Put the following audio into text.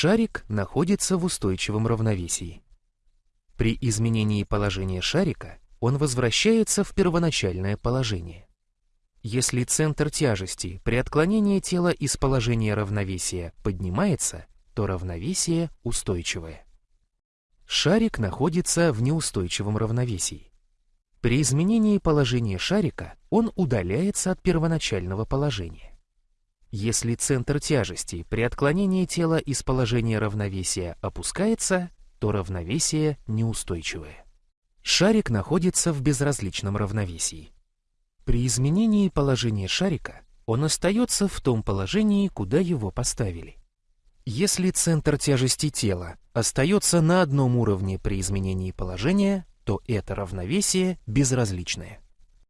Шарик находится в устойчивом равновесии. При изменении положения шарика он возвращается в первоначальное положение. Если центр тяжести при отклонении тела из положения равновесия поднимается, то равновесие устойчивое. Шарик находится в неустойчивом равновесии. При изменении положения шарика он удаляется от первоначального положения. Если центр тяжести при отклонении тела из положения равновесия опускается, то равновесие неустойчивое. Шарик находится в безразличном равновесии. При изменении положения шарика он остается в том положении, куда его поставили. Если центр тяжести тела остается на одном уровне при изменении положения, то это равновесие безразличное.